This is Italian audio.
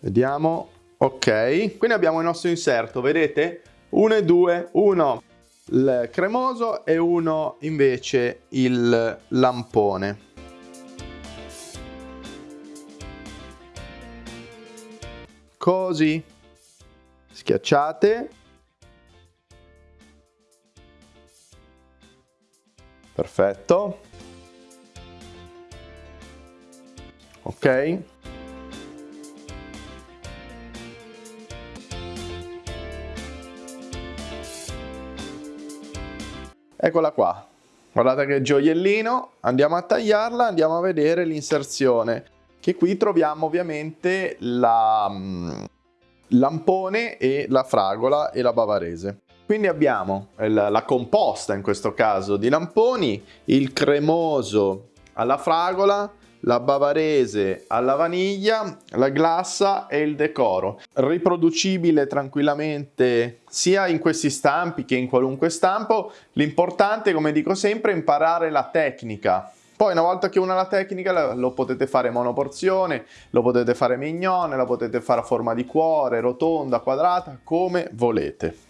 Vediamo. Ok, quindi abbiamo il nostro inserto, vedete? 1 e 2, 1 il cremoso e uno invece il lampone. Così, schiacciate. Perfetto. Ok. Eccola qua. Guardate che gioiellino, andiamo a tagliarla, andiamo a vedere l'inserzione, che qui troviamo ovviamente la mm, lampone e la fragola e la bavarese. Quindi abbiamo la composta in questo caso di lamponi, il cremoso alla fragola, la bavarese alla vaniglia, la glassa e il decoro. Riproducibile tranquillamente sia in questi stampi che in qualunque stampo. L'importante, come dico sempre, è imparare la tecnica. Poi una volta che uno ha la tecnica lo potete fare monoporzione, lo potete fare mignone, la potete fare a forma di cuore, rotonda, quadrata, come volete.